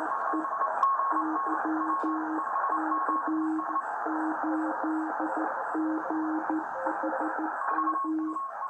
Thank you.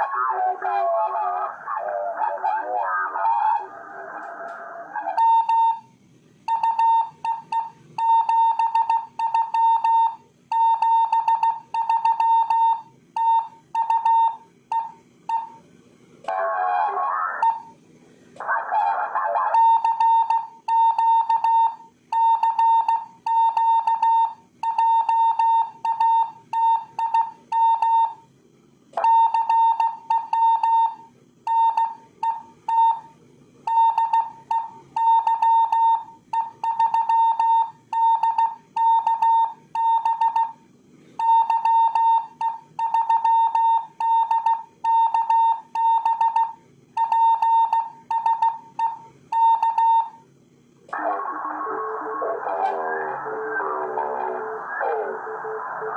I'm Bye.